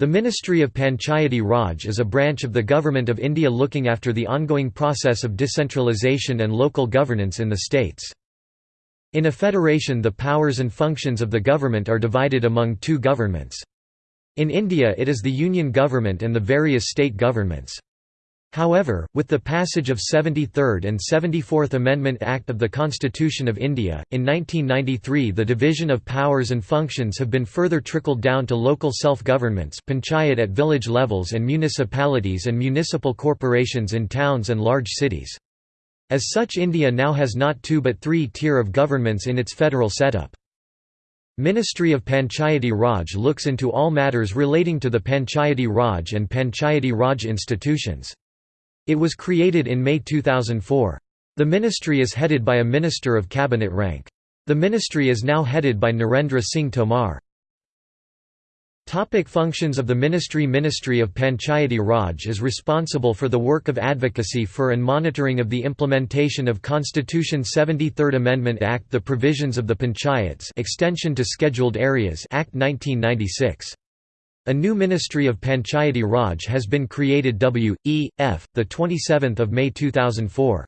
The Ministry of Panchayati Raj is a branch of the Government of India looking after the ongoing process of decentralisation and local governance in the states. In a federation the powers and functions of the government are divided among two governments. In India it is the Union government and the various state governments. However, with the passage of 73rd and 74th Amendment Act of the Constitution of India, in 1993 the division of powers and functions have been further trickled down to local self-governments panchayat at village levels and municipalities and municipal corporations in towns and large cities. As such India now has not two but three tier of governments in its federal setup. Ministry of Panchayati Raj looks into all matters relating to the Panchayati Raj and Panchayati Raj institutions. It was created in May 2004. The ministry is headed by a minister of cabinet rank. The ministry is now headed by Narendra Singh Tomar. Topic functions of the Ministry Ministry of Panchayati Raj is responsible for the work of advocacy for and monitoring of the implementation of Constitution 73rd Amendment Act the provisions of the Panchayats Extension to Scheduled Areas Act 1996 a new Ministry of Panchayati Raj has been created W. E. F. 27 May 2004.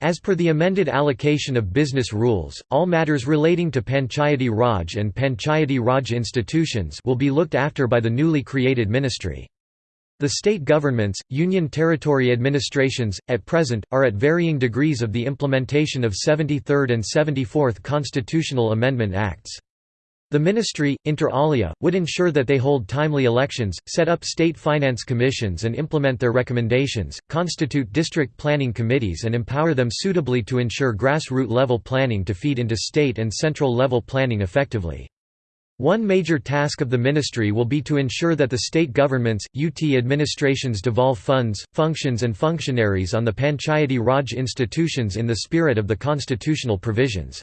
As per the amended allocation of business rules, all matters relating to Panchayati Raj and Panchayati Raj institutions will be looked after by the newly created ministry. The state governments, union territory administrations, at present, are at varying degrees of the implementation of 73rd and 74th Constitutional Amendment Acts. The ministry, inter alia, would ensure that they hold timely elections, set up state finance commissions and implement their recommendations, constitute district planning committees and empower them suitably to ensure grassroots level planning to feed into state and central level planning effectively. One major task of the ministry will be to ensure that the state governments, UT administrations devolve funds, functions and functionaries on the Panchayati Raj institutions in the spirit of the constitutional provisions.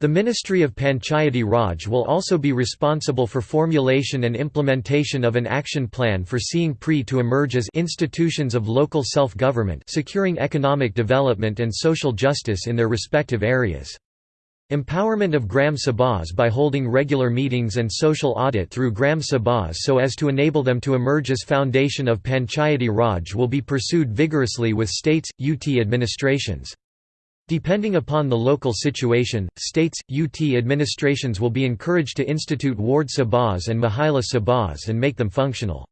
The Ministry of Panchayati Raj will also be responsible for formulation and implementation of an action plan for seeing PRI to emerge as institutions of local self-government securing economic development and social justice in their respective areas. Empowerment of Gram Sabhas by holding regular meetings and social audit through Gram Sabhas so as to enable them to emerge as foundation of Panchayati Raj will be pursued vigorously with states, UT administrations. Depending upon the local situation, states, UT administrations will be encouraged to institute ward sabhas and mahila sabhas and make them functional.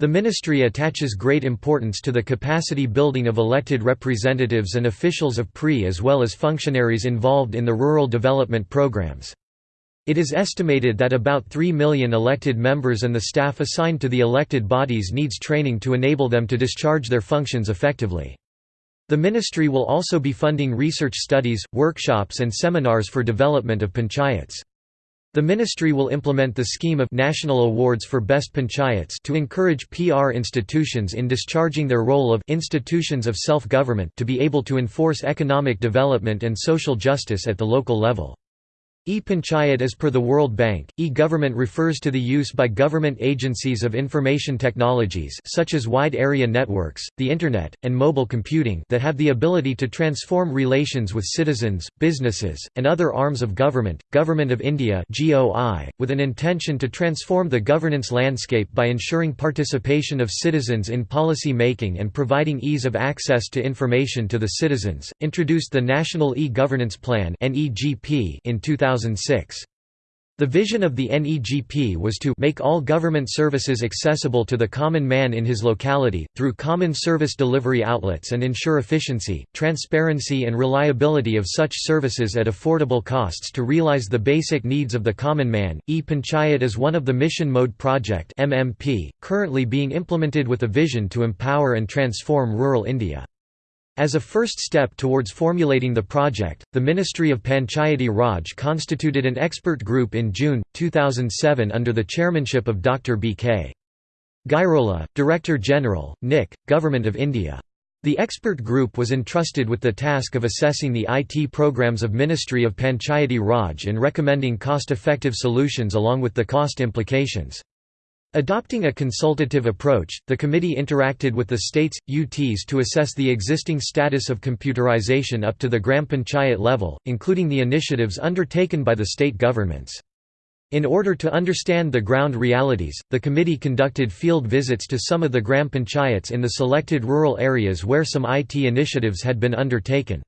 The ministry attaches great importance to the capacity building of elected representatives and officials of PRI as well as functionaries involved in the rural development programs. It is estimated that about 3 million elected members and the staff assigned to the elected bodies needs training to enable them to discharge their functions effectively. The ministry will also be funding research studies, workshops and seminars for development of panchayats. The ministry will implement the scheme of National Awards for Best Panchayats to encourage PR institutions in discharging their role of institutions of self-government to be able to enforce economic development and social justice at the local level. E-Panchayat As per the World Bank, e-government refers to the use by government agencies of information technologies such as wide area networks, the Internet, and mobile computing that have the ability to transform relations with citizens, businesses, and other arms of government. Government of India with an intention to transform the governance landscape by ensuring participation of citizens in policy making and providing ease of access to information to the citizens, introduced the National E-Governance Plan in 2000 2006. The vision of the NEGP was to make all government services accessible to the common man in his locality, through common service delivery outlets and ensure efficiency, transparency and reliability of such services at affordable costs to realize the basic needs of the common man. E-Panchayat is one of the Mission Mode Project MMP, currently being implemented with a vision to empower and transform rural India. As a first step towards formulating the project, the Ministry of Panchayati Raj constituted an expert group in June, 2007 under the chairmanship of Dr. B.K. Gairola, Director General, NIC, Government of India. The expert group was entrusted with the task of assessing the IT programs of Ministry of Panchayati Raj and recommending cost-effective solutions along with the cost implications. Adopting a consultative approach, the committee interacted with the states, UTs to assess the existing status of computerization up to the Gram Panchayat level, including the initiatives undertaken by the state governments. In order to understand the ground realities, the committee conducted field visits to some of the gram panchayats in the selected rural areas where some IT initiatives had been undertaken.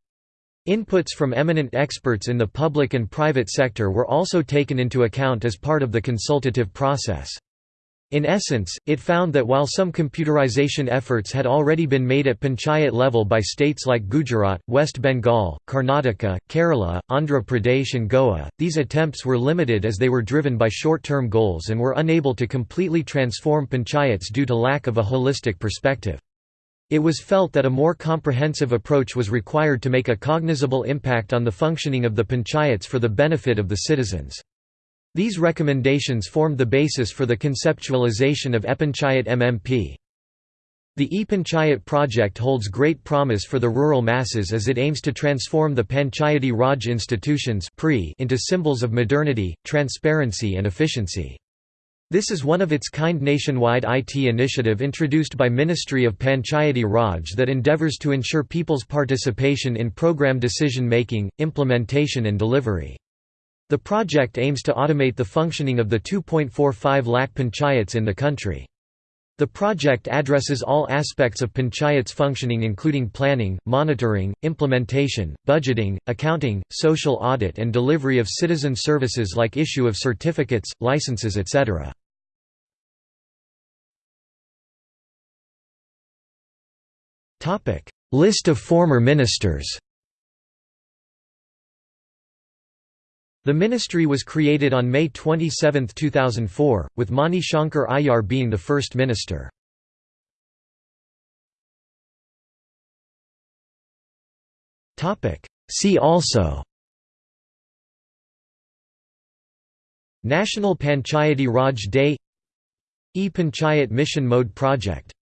Inputs from eminent experts in the public and private sector were also taken into account as part of the consultative process. In essence, it found that while some computerization efforts had already been made at panchayat level by states like Gujarat, West Bengal, Karnataka, Kerala, Andhra Pradesh and Goa, these attempts were limited as they were driven by short-term goals and were unable to completely transform panchayats due to lack of a holistic perspective. It was felt that a more comprehensive approach was required to make a cognizable impact on the functioning of the panchayats for the benefit of the citizens. These recommendations formed the basis for the conceptualization of ePanchayat MMP. The ePanchayat project holds great promise for the rural masses as it aims to transform the Panchayati Raj institutions into symbols of modernity, transparency and efficiency. This is one of its kind nationwide IT initiative introduced by Ministry of Panchayati Raj that endeavours to ensure people's participation in program decision making, implementation and delivery. The project aims to automate the functioning of the 2.45 lakh panchayats in the country. The project addresses all aspects of panchayats functioning including planning, monitoring, implementation, budgeting, accounting, social audit and delivery of citizen services like issue of certificates, licenses etc. List of former ministers The ministry was created on May 27, 2004, with Mani Shankar Aiyar being the first minister. See also National Panchayati Raj Day E-Panchayat Mission Mode Project